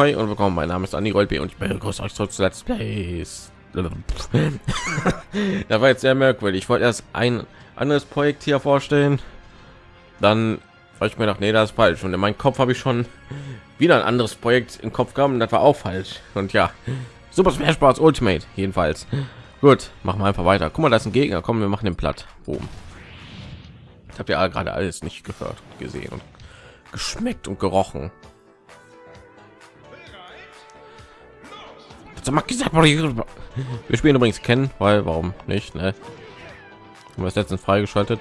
Ahoi und willkommen. Mein Name ist Anni Rolb und ich begrüße euch zurück zu Let's Plays. da war jetzt sehr merkwürdig. Ich wollte erst ein anderes Projekt hier vorstellen, dann weil ich mir gedacht, nee, das ist falsch. Und in meinem Kopf habe ich schon wieder ein anderes Projekt im Kopf gehabt und das war auch falsch. Und ja, Super Smash Bros. Ultimate jedenfalls. Gut, machen wir einfach weiter. Guck mal, da ist ein Gegner. Kommen wir machen den platt. Boom. Ich habe ja gerade alles nicht gehört, gesehen und geschmeckt und gerochen. Wir spielen übrigens kennen, weil warum nicht? Ne? Haben wir es letztens freigeschaltet?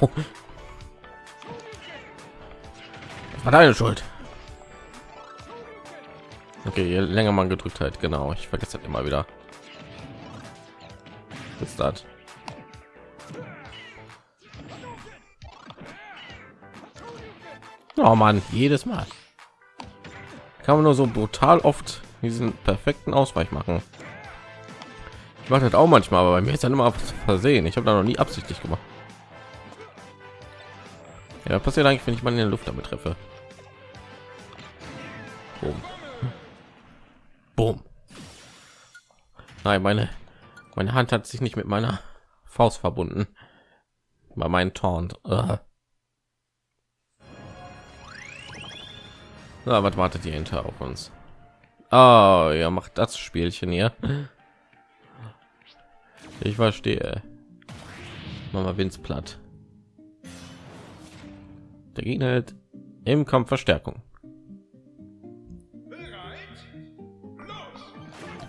Oh. Das war deine Schuld. Okay, je länger man gedrückt hat, genau. Ich vergesse das immer wieder. Ist das? Oh Mann, jedes Mal. Kann man nur so brutal oft diesen perfekten Ausweich machen. Ich mache das auch manchmal, aber bei mir ist dann immer versehen. Ich habe da noch nie absichtlich gemacht. Ja, passiert eigentlich, wenn ich mal in der Luft damit treffe. Boom. Boom. Nein, meine meine Hand hat sich nicht mit meiner Faust verbunden. Bei meinen Taunt. Uh. Na, was wartet ihr hinter auf uns? Oh, ja, macht das Spielchen hier. Ich verstehe. Mama Vince platt. Der Gegner hält im Kampf Verstärkung.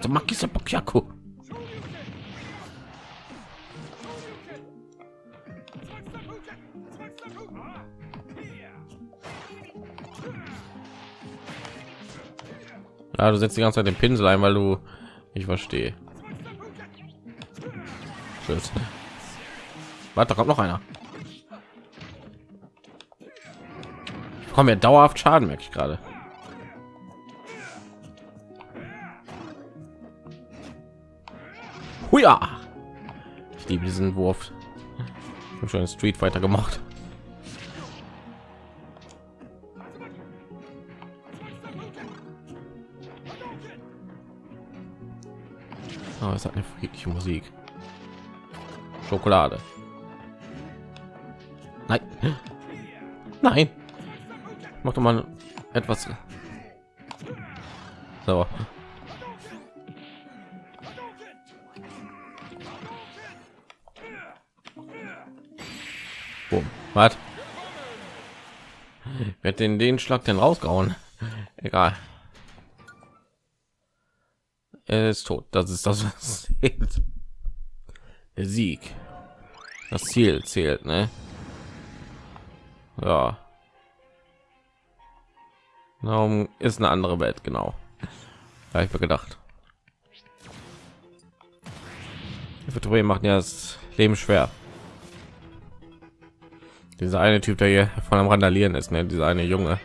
Makisa Bokyaku. Ja, du setzt die ganze Zeit den Pinsel ein, weil du ich verstehe. Tschüss. Warte, kommt noch einer. Ich komme mir dauerhaft Schaden, merke ich gerade. Huja! Ich liebe diesen Wurf. Ich habe schon Street Fighter gemacht. Oh, es hat eine friedliche Musik. Schokolade. Nein. Nein. Mach doch mal etwas. So. Boom. Was? Wird den den Schlag denn rausgehauen? Egal. Er ist tot. Das ist das, was zählt. Der Sieg. Das Ziel zählt, ne? Ja. Darum ist eine andere Welt, genau. Ja, ich mir gedacht. Die macht ja das Leben schwer. Dieser eine Typ, der hier von am Randalieren ist, ne? Dieser eine Junge.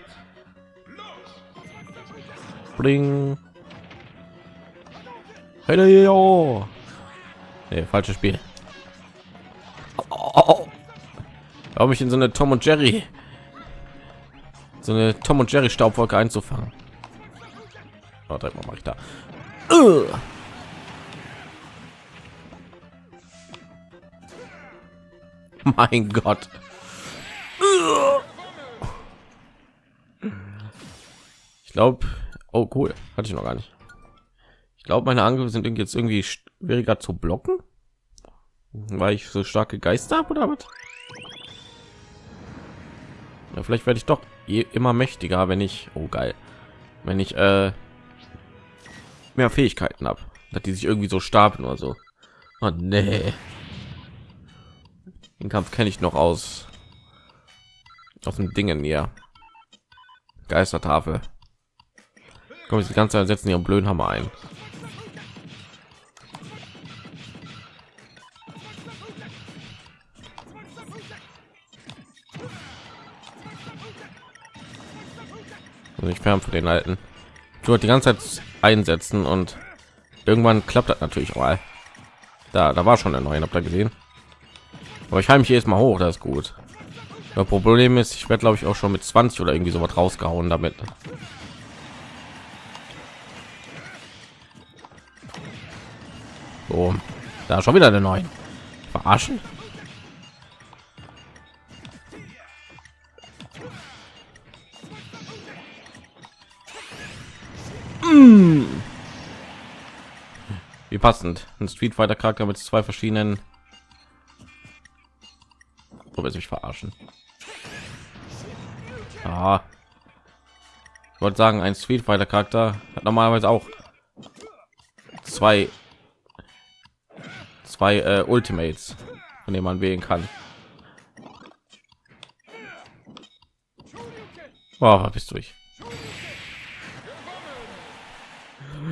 Bling. Hey, nee, falsches Spiel. Oh, Glaube ich in so eine Tom und Jerry, so eine Tom und Jerry Staubwolke einzufangen. Oh, direkt mache ich da. Uh. Mein Gott. Ich glaube, oh cool, hatte ich noch gar nicht. Ich glaube, meine Angriffe sind jetzt irgendwie schwieriger zu blocken, weil ich so starke Geister habe oder was? Ja, vielleicht werde ich doch immer mächtiger, wenn ich, oh geil, wenn ich äh, mehr Fähigkeiten habe, dass die sich irgendwie so stapeln oder so. Oh, nee. Den Kampf kenne ich noch aus aus dem Dingen hier. Geistertafel. Kommen die ganze Zeit setzen ihren blöden Hammer ein. Ich fern von den alten du die ganze zeit einsetzen und irgendwann klappt das natürlich mal da da war schon der neue habt ihr gesehen aber ich heim mich jetzt mal hoch das ist gut Das Problem ist, ich werde glaube ich auch schon mit 20 oder irgendwie so was rausgehauen damit. So, da schon wieder der neuen. Verarschen. Passend. Ein Street Fighter Charakter mit zwei verschiedenen. Wo wir sich verarschen. Ah. Ich wollte sagen, ein Street Fighter Charakter hat normalerweise auch zwei zwei äh, Ultimates, von denen man wählen kann. Wow, bist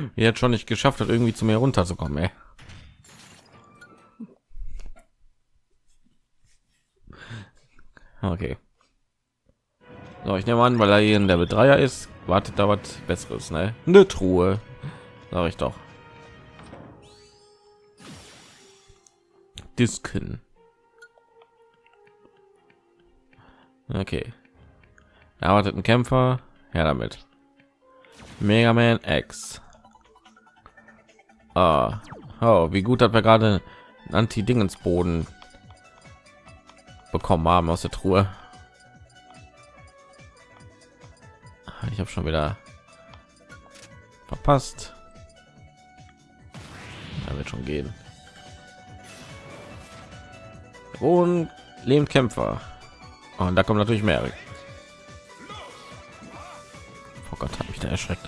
durch. Jetzt schon nicht geschafft hat, irgendwie zu mir runterzukommen. Ey. Okay. So, ich nehme an, weil er hier in der Bedreier ist, wartet da was Besseres, ne? Eine Truhe, sage ich doch. Disken. Okay. Erwartet ein Kämpfer. Ja, damit. Mega Man X. Ah. Oh, wie gut hat wir gerade Anti-Dingensboden bekommen haben aus der Truhe. Ich habe schon wieder verpasst. Da wird schon gehen. Und Lehmkämpfer. Und da kommt natürlich mehr. Oh Gott, habe ich da erschreckt.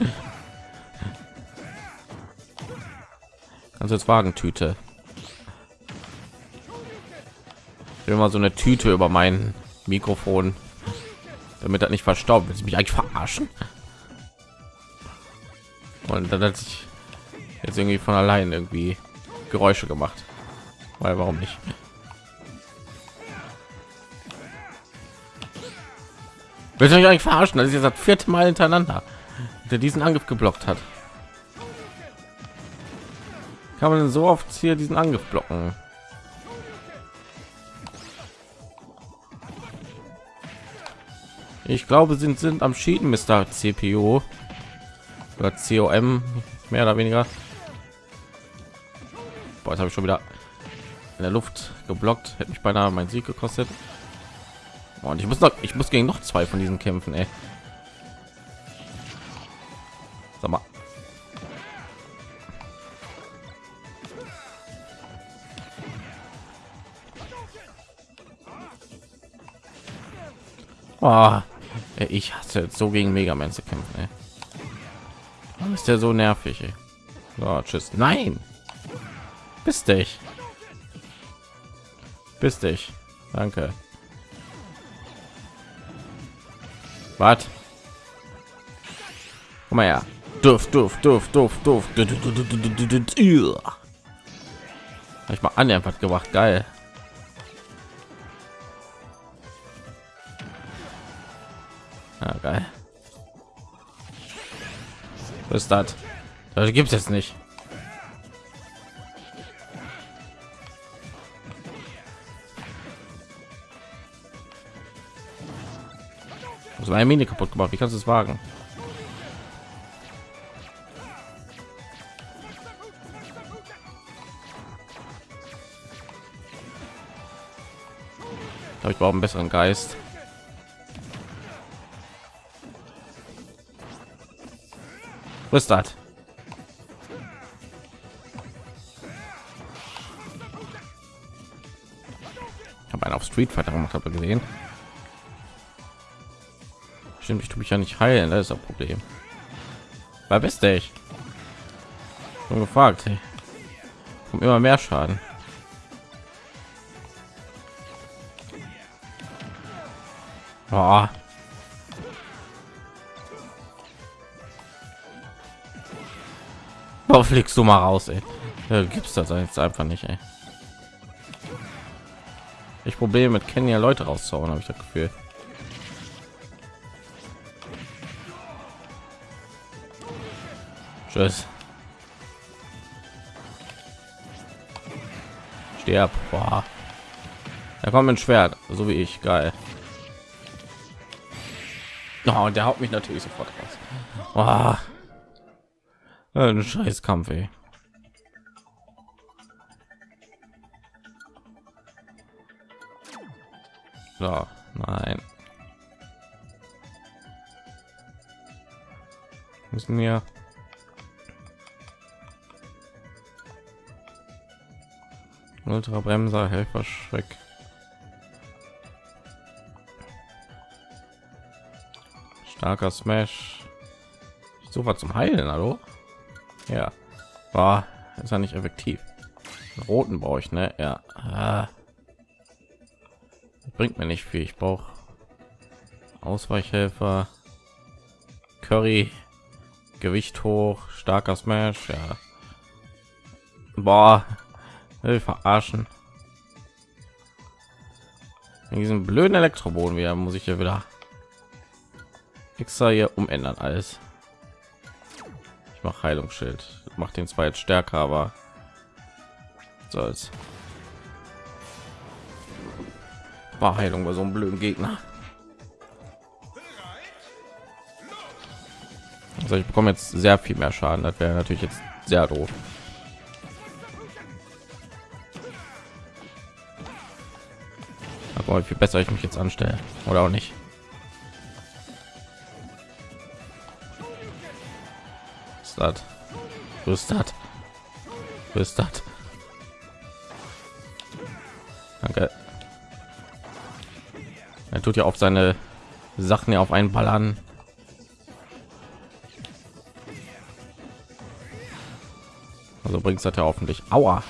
Kannst jetzt Wagentüte. Ich will mal so eine Tüte über mein Mikrofon, damit das nicht verstaubt. Will mich eigentlich verarschen? Und dann hat sich jetzt irgendwie von allein irgendwie Geräusche gemacht. Weil warum nicht? Will ich eigentlich verarschen? Das ist jetzt das vierte Mal hintereinander, der diesen Angriff geblockt hat. Kann man so oft hier diesen Angriff blocken? Ich glaube, sind sind am Schieden, Mr. CPU oder COM mehr oder weniger. Boah, jetzt habe ich schon wieder in der Luft geblockt. Hätte mich beinahe mein Sieg gekostet. Und ich muss noch, ich muss gegen noch zwei von diesen kämpfen, ey. Oh, ich hasse so gegen Mega Man zu kämpfen, ey. Ist der so nervig, ey? So, tschüss. Nein! Bist dich. Bist dich. Danke. Was? Komm mal her. Duft, duft, duft, duft, duft. Ich mal an einfach gemacht. Geil. Ist das? Das gibt es jetzt nicht. Das war eine Mine kaputt gemacht. Wie kannst du es wagen? Ich überhaupt einen besseren Geist? Was ist das? Ich habe einen auf Street Fighter gemacht, habe gesehen. Stimmt, ich tue mich ja nicht heilen, das ist das Problem. Wer bist du ich? Schon gefragt. Hey. Kommt immer mehr Schaden. Oh. Oh, fliegst du mal raus, ey. Ja, gibt's das jetzt einfach nicht, ey. Ich probiere mit Kenya Leute rauszuhauen, habe ich das Gefühl. Tschüss. Sterb. Boah. Da kommt ein Schwert, so wie ich. Geil. Oh, der haut mich natürlich sofort raus. Oh. Ein scheiß Kampf, ey. So, nein. Müssen wir Ultra Bremser, Helfer, Schreck. Starker Smash. So was zum Heilen, hallo? Ja. War ist ja nicht effektiv. Roten brauche ich, ne? Ja. Ah. Bringt mir nicht viel. Ich brauche Ausweichhelfer, Curry, Gewicht hoch, starker Smash, ja. Boah, will verarschen. In diesem blöden Elektroboden wieder muss ich ja wieder extra hier umändern alles. Ich Heilungsschild, macht den zwar jetzt stärker, aber soll's. War Heilung bei so einem blöden Gegner. Also ich bekomme jetzt sehr viel mehr Schaden. Das wäre natürlich jetzt sehr doof. Aber wie viel besser ich mich jetzt anstelle oder auch nicht. Rüstat. Rüstat. Rüstat. Danke. Er tut ja auf seine Sachen ja auf einen Ballern. Also bringt es ja hoffentlich. Aua.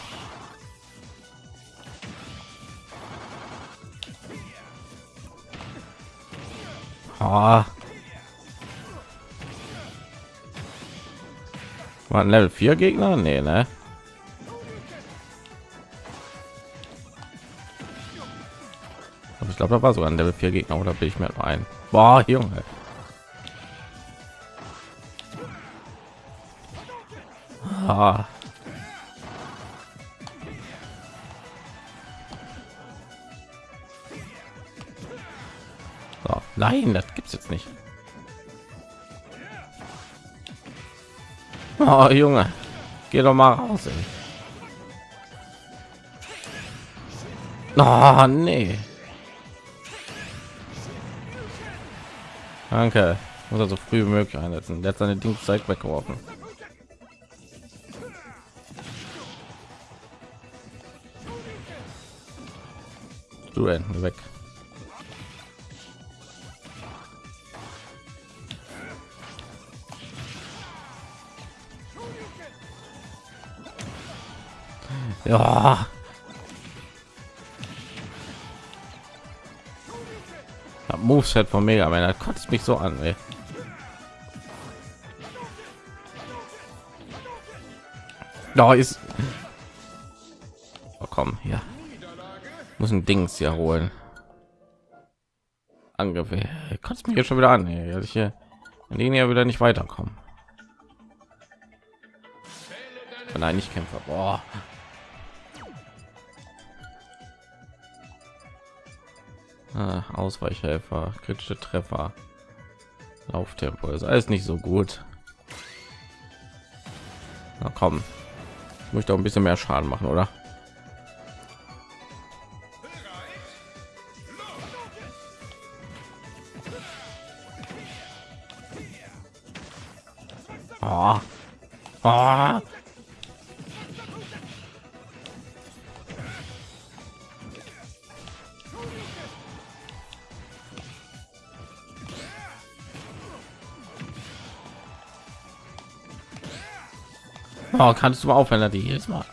Ah. War ein Level 4 Gegner? Nee, ne? Ich glaube, da war sogar ein Level 4 Gegner oder bin ich mir ein? Boah, Junge. Ah. So, nein, das gibt's jetzt nicht. Oh, Junge, geh doch mal raus. Ey. Oh, nee. Danke. Muss er so früh wie möglich einsetzen. Der hat seine Dingszeit weggeworfen. Du weg. Ja. Das Moveset von Mega Man, das kotzt mich so an, ey. Da ist. Oh, komm, hier. Muss ein Dings hier holen. Angriff. Kotzt mich jetzt schon wieder an, ey. dass ich hier in denen ja wieder nicht weiterkommen. Nein, nicht Kämpfer. Boah. Ah, Ausweichhelfer, kritische Treffer, Lauftempo ist alles nicht so gut. Na komm, ich möchte auch ein bisschen mehr Schaden machen, oder? Oh. Oh. Oh, kannst du mal aufhören, die jedes Mal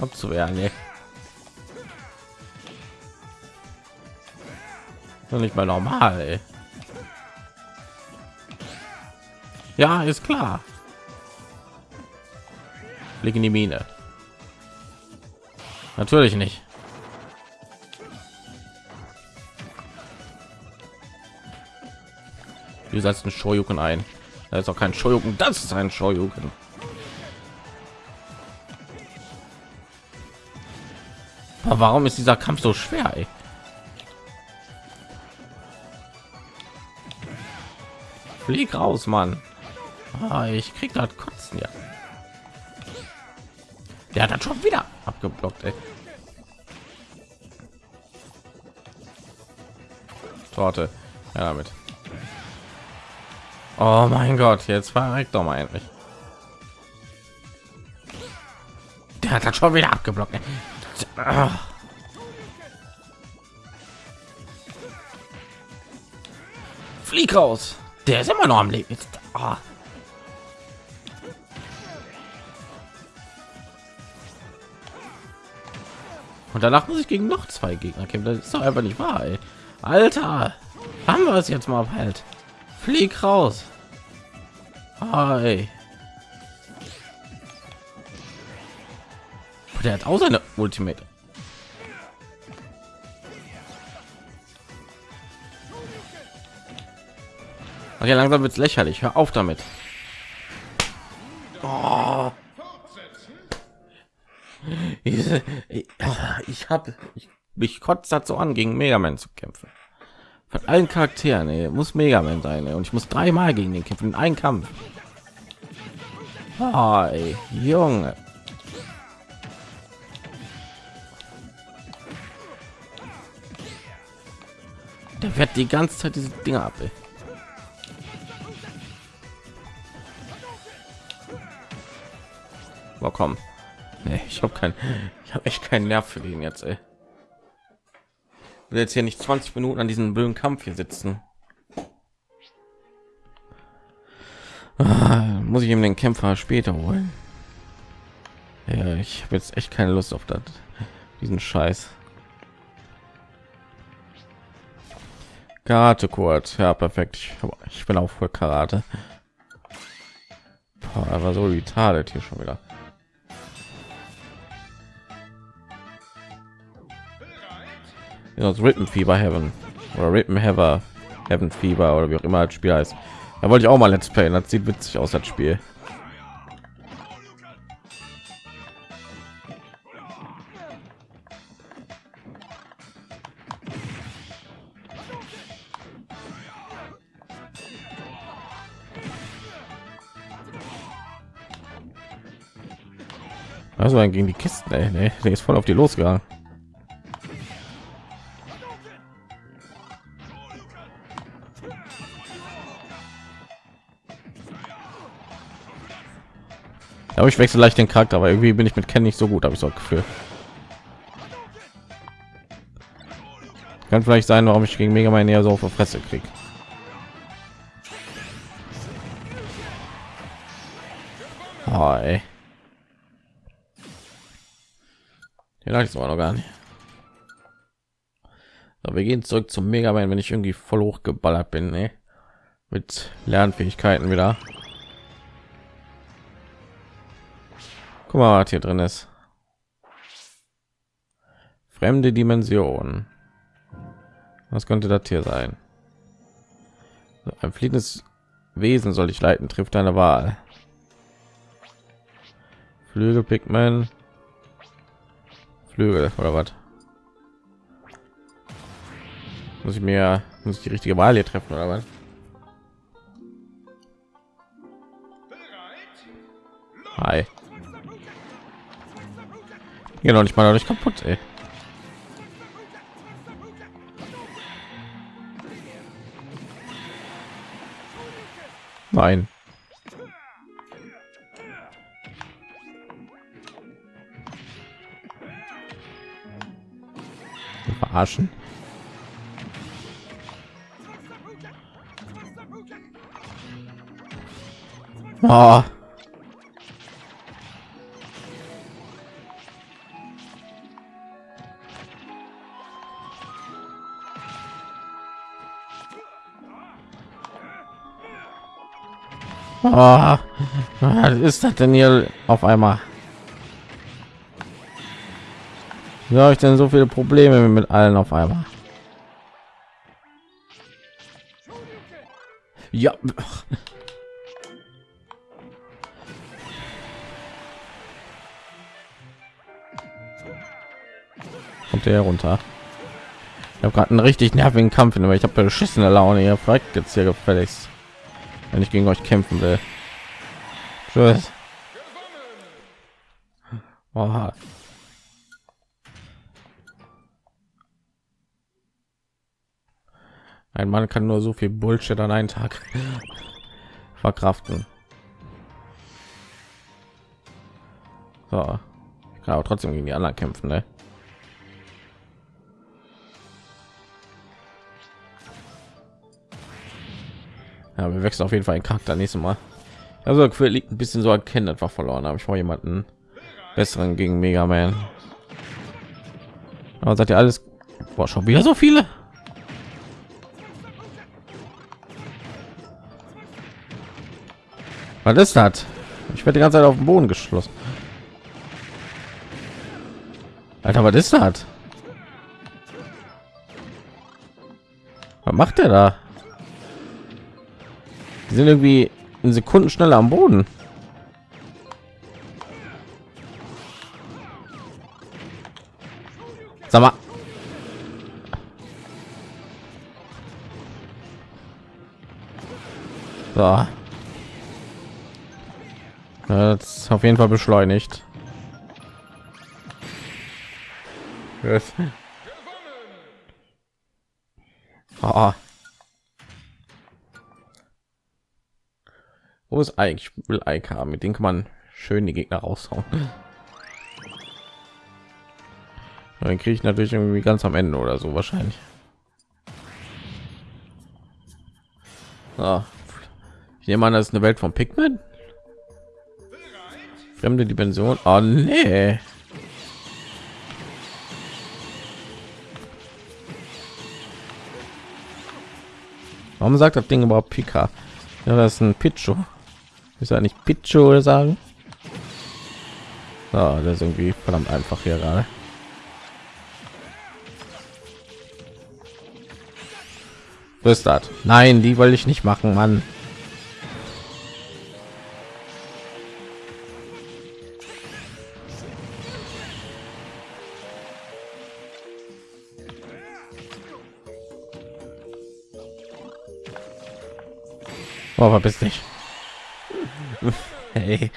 abzuwehren? Doch nicht mal normal. Ey. Ja, ist klar. Blick in die Mine. Natürlich nicht. Du setzt einen Shoryuken ein. Da ist auch kein Shoryuken, das ist ein Shoryuken. Aber warum ist dieser Kampf so schwer? Ey? Flieg raus, Mann. Ah, ich krieg das Kotzen ja. Der hat das schon wieder abgeblockt, ey. Torte. Ja, damit. Oh mein Gott, jetzt verreckt doch mal endlich. Der hat das schon wieder abgeblockt. Ah. Flieg raus. Der ist immer noch am Leben. Jetzt, ah. Und danach muss ich gegen noch zwei Gegner kämpfen. Das ist doch einfach nicht wahr. Ey. Alter, haben wir es jetzt mal halt. Flieg raus. Hi. Der hat auch seine Ultimate. Okay, langsam wird es lächerlich. Hör auf damit. Oh. Ich habe ich, mich kotzt dazu an, gegen Mega Man zu kämpfen. Von allen Charakteren, ey, muss Mega Man sein, ey. und ich muss dreimal gegen den kämpfen in einem Kampf. Oh, ey, Junge. Der wird die ganze Zeit diese Dinge ab. Ey. Oh, komm. Nee, ich habe kein, ich habe echt keinen Nerv für ihn jetzt. Ey. will jetzt hier nicht 20 Minuten an diesem blöden Kampf hier sitzen. Ah, muss ich ihm den Kämpfer später holen? Ja, ich habe jetzt echt keine Lust auf das, diesen Scheiß. Karate kurz, ja perfekt. Ich, ich bin auch voll Karate. Aber so retarded hier schon wieder. Ja, das Rippen Fieber Heaven oder Rippen Heaven Heaven Fieber oder wie auch immer das Spiel heißt. Da wollte ich auch mal Let's Play. Das sieht witzig aus das Spiel. Also gegen die Kisten, ey. Nee, der ist voll auf die losgegangen. Aber ich wechsle leicht den Charakter, aber irgendwie bin ich mit Ken nicht so gut, habe ich so ein Gefühl. Kann vielleicht sein, warum ich gegen Mega Man eher so auf der Fresse krieg. Ich war noch gar nicht. So, wir gehen zurück zum Mega Man, wenn ich irgendwie voll hochgeballert bin, ne? mit Lernfähigkeiten wieder. Guck mal, was hier drin ist. Fremde Dimension. Was könnte das hier sein? Ein fliegendes Wesen soll ich leiten, trifft deine Wahl. Flügel, Pigment, Flügel oder was? Muss ich mir muss ich die richtige Wahl hier treffen oder was? Hi. Genau, nicht mal dadurch kaputt, ey. Nein. Verarschen. Oh. Oh, was ist das denn hier auf einmal? Wie habe ich denn so viele Probleme mit allen auf einmal? Ja. Kommt der runter? Ich habe gerade einen richtig nervigen Kampf, aber ich habe beschissene Laune. Ihr fragt jetzt hier gefälligst. wenn ich gegen euch kämpfen will. Tschüss. Oha. Ein Mann kann nur so viel Bullshit an einen Tag verkraften. So. Ich kann aber trotzdem gegen die anderen kämpfen, ne? Ja, wir wechseln auf jeden Fall ein Charakter nächstes Mal. Also liegt ein bisschen so erkennen einfach verloren, habe ich vor jemanden besseren gegen Mega Man. Aber seid ihr alles Boah, schon wieder so viele? Was ist das? Ich werde die ganze Zeit auf dem Boden geschlossen. Alter, was ist das? Was macht er da? Die sind irgendwie in Sekunden schneller am Boden. Sag mal. So. Das ist auf jeden Fall beschleunigt. Yes. Oh. Wo ist eigentlich will Ike haben? Mit dem kann man schön die Gegner raushauen. Dann kriege ich natürlich irgendwie ganz am Ende oder so wahrscheinlich. Ah. Ich nehme an, das ist eine Welt von Pikmin. Fremde Dimension. Oh nee. Warum sagt das Ding überhaupt Pika? Ja, das ist ein Pichu. Ist ja nicht Pichu sagen? Ja, das ist irgendwie verdammt einfach hier gerade. Was ist das? Nein, die wollte ich nicht machen, Mann. Oh, verpiss dich. Hey,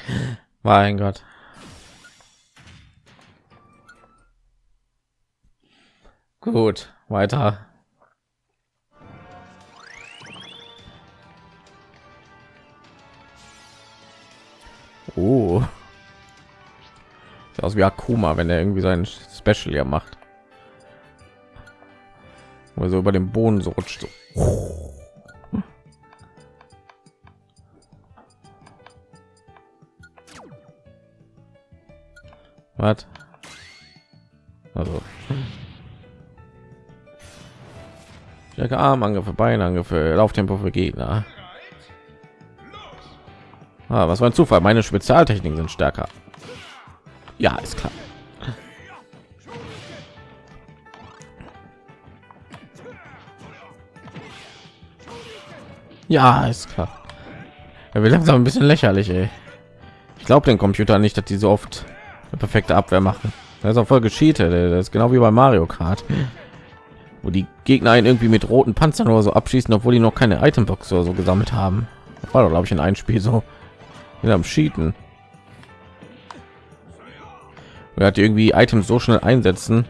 mein Gott. Gut, weiter. Oh. Sieht aus wie Akuma, wenn er irgendwie sein Special ja macht. Also über den Boden so rutscht. So. Was? Also. Stärke Armangriffe, Beinangriffe, Lauftempo für Gegner. Ah, was war ein Zufall? Meine Spezialtechniken sind stärker. Ja, ist klar. Ja, ist klar. Er will langsam ein bisschen lächerlich, ey. Ich glaube den Computer nicht, dass die so oft perfekte Abwehr machen. Das ist auch voll gescheatet. Das ist genau wie bei Mario Kart, wo die Gegner einen irgendwie mit roten Panzern oder so abschießen, obwohl die noch keine Itembox oder so gesammelt haben. Das war doch, glaube ich, in einem Spiel so. In am Cheaten. Er hat irgendwie Items so schnell einsetzen.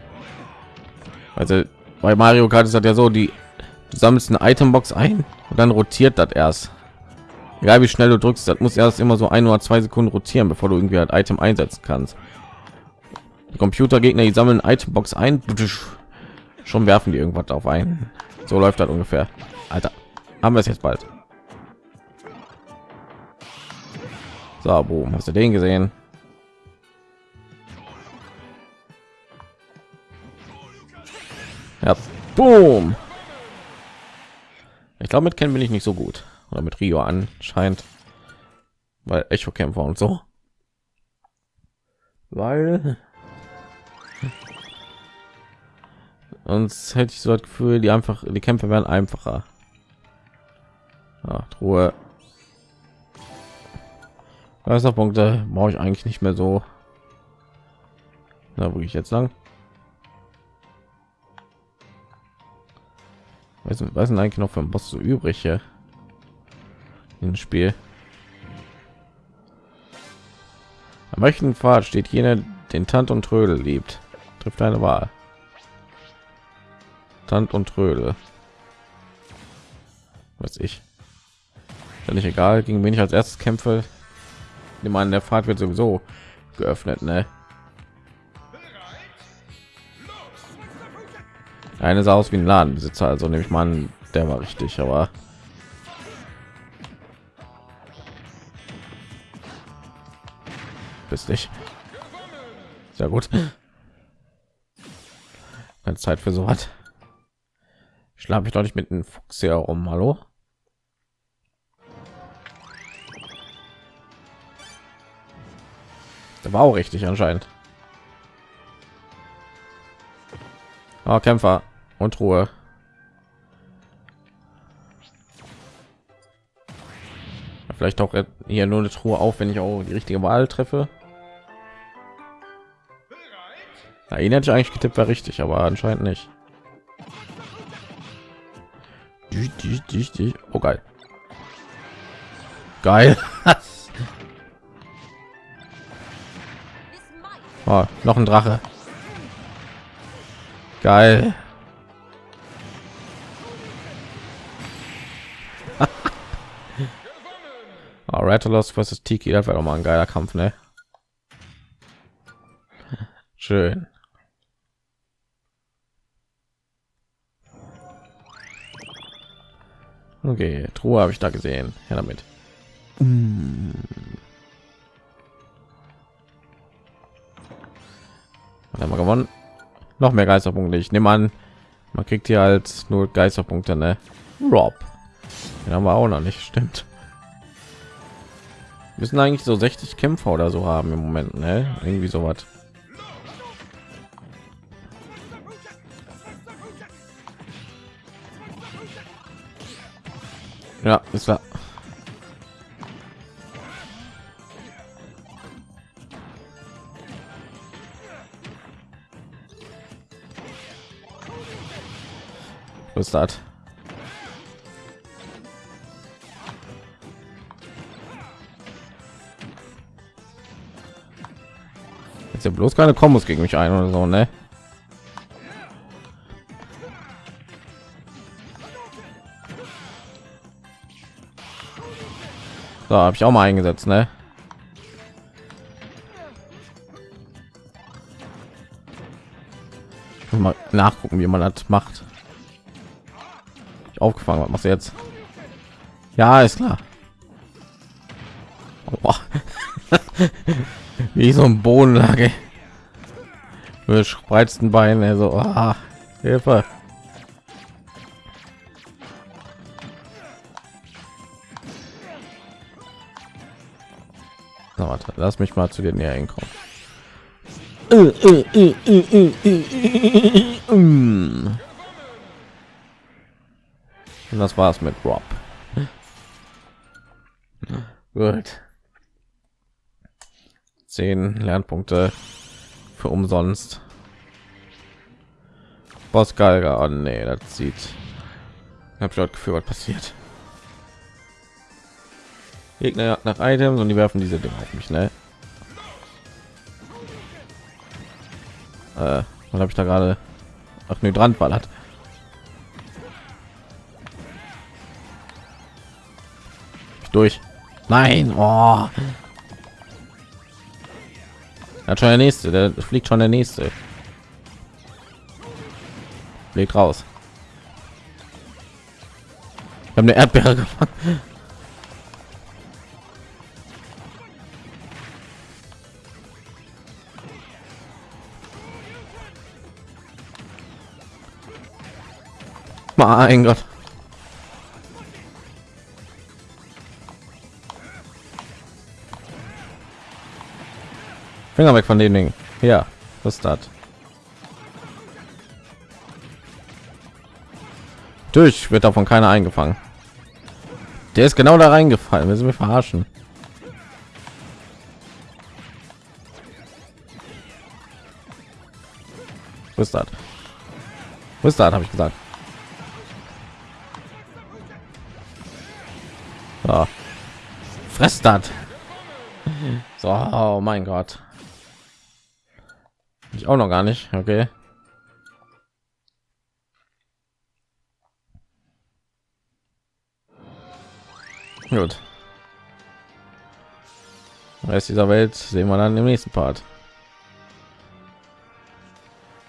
Also bei Mario Kart ist das ja so, die du sammelst eine Itembox ein und dann rotiert das erst. Egal wie schnell du drückst, das muss erst immer so ein oder zwei Sekunden rotieren, bevor du irgendwie ein Item einsetzen kannst. Computergegner, die sammeln Itembox ein, schon werfen die irgendwas auf ein. So läuft das ungefähr. Alter, haben wir es jetzt bald. So, boom, hast du den gesehen? Ja, boom. Ich glaube, mit kennen bin ich nicht so gut oder mit Rio anscheinend, weil Echo Kämpfer und so, weil uns hätte ich so das Gefühl, die einfach die Kämpfe werden einfacher. Ja, Truhe. Punkte brauche ich eigentlich nicht mehr so. Na, wo ich jetzt lang? Was, was sind eigentlich noch für ein Boss so übrig? Hier? ins Spiel. Am rechten Pfad steht jener, den Tant und Trödel liebt. Trifft eine Wahl. Tant und Trödel. Was ich. Ist nicht egal, gegen wen ich als erstes kämpfe. Nimm an, der Pfad wird sowieso geöffnet, ne? Eine sah aus wie ein Ladenbesitzer, also nehme ich mal an, der war richtig, aber bist nicht. Sehr gut. Keine Zeit für so was. Schlafe ich doch nicht mit einem Fuchs hier rum, hallo? Der war auch richtig anscheinend. Oh, Kämpfer und Ruhe. Vielleicht auch hier nur eine Truhe auf, wenn ich auch die richtige Wahl treffe. Na, ihn hätte ich eigentlich getippt, war richtig, aber anscheinend nicht. Oh geil. Geil. oh, noch ein Drache. Geil. oh, Rattalos versus Tiki, das wäre doch mal ein geiler Kampf, ne? Schön. Okay, Truhe habe ich da gesehen. Ja, damit. Mm. Haben wir gewonnen. Noch mehr Geisterpunkte. Ich nehme an, man kriegt hier als nur Geisterpunkte, ne? Rob. Den haben wir auch noch nicht, stimmt. Wir müssen eigentlich so 60 Kämpfer oder so haben im Moment, ne? Irgendwie so Ja, ist war. Was das? Jetzt ja bloß keine Kombos gegen mich ein oder so, ne? So, habe ich auch mal eingesetzt, ne? mal nachgucken, wie man das macht. Ich aufgefangen, was machst du jetzt? Ja, ist klar. Oh. wie so ein Bodenlage. Mit spreizten Beinen, also oh, Hilfe. Na, warte, lass mich mal zu den näher hinkommen. Und das war's mit Rob. Gut. Zehn Lernpunkte für umsonst. Boss Geiger. Oh nee, das sieht. Ich habe schon Gefühl, was passiert. Gegner nach Items und die werfen diese Dinge auf mich, ne? Äh, was habe ich da gerade? Ach, ne, dran ballert. Durch. Nein, oh. Hat schon der nächste, der fliegt schon der nächste. Fliegt raus. Ich habe eine Erdbeere gefangen. Mein Gott. Finger weg von den Dingen. Ja, was ist das? Durch wird davon keiner eingefangen. Der ist genau da reingefallen. Wir sind verarschen. Ist das? Ist das? Habe ich gesagt. Ja. Fress das. So, oh mein Gott. Ich auch noch gar nicht. Okay. Gut. Rest dieser Welt sehen wir dann im nächsten Part.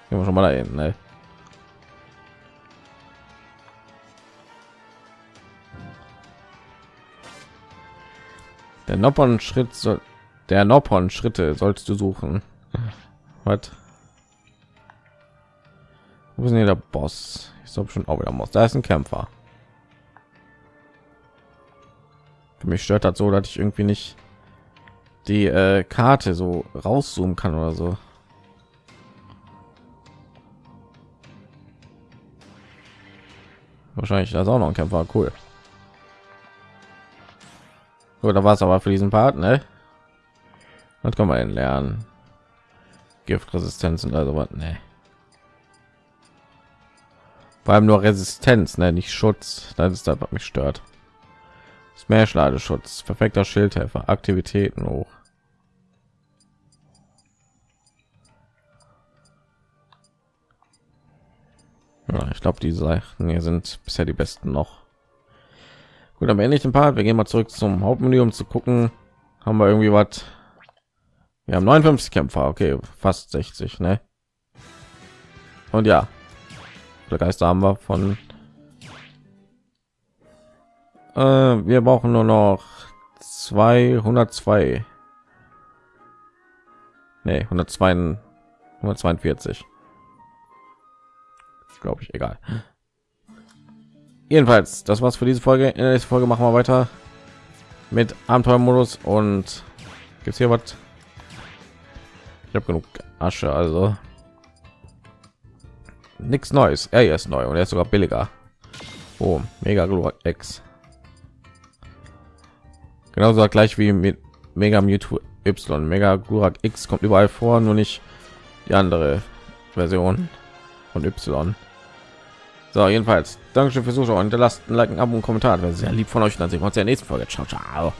Gehen wir schon mal dahin, ne? Der Noppern Schritt soll der Noppern Schritte sollst du suchen. Was? Wo ist denn der Boss? Ich glaube schon auch wieder muss. Da ist ein Kämpfer. Für mich stört das so, dass ich irgendwie nicht die äh, Karte so rauszoomen kann oder so. Wahrscheinlich das auch noch ein Kämpfer, cool. Da war es aber für diesen Part, ne? Was kann man lernen? Giftresistenz und also was, ne? Vor allem nur Resistenz, ne? Nicht Schutz. Das ist das, was mich stört. Smash Ladeschutz, perfekter Schildhelfer, Aktivitäten hoch. Ja, ich glaube, die Sachen hier sind bisher die besten noch. Gut, am Ende den Part. Wir gehen mal zurück zum Hauptmenü, um zu gucken, haben wir irgendwie was. Wir haben 59 Kämpfer, okay, fast 60, ne? Und ja, der Geister haben wir von. Äh, wir brauchen nur noch 202. Ne, 102, 142 glaube ich, egal. Jedenfalls, das war's für diese Folge. In der nächsten Folge machen wir weiter mit Abenteuermodus und gibt's hier was? Ich habe genug Asche, also nichts Neues. Er ist neu und er ist sogar billiger. Oh, Mega X. Genauso gleich wie mit Mega Mewtwo Y. Mega Glurak X kommt überall vor, nur nicht die andere Version von Y. So, jedenfalls, Dankeschön fürs Zuschauen. Hinterlasst ein Like, ein Abo und Kommentar. Wäre sehr lieb von euch. Dann sehen wir uns in der nächsten Folge. Ciao, ciao.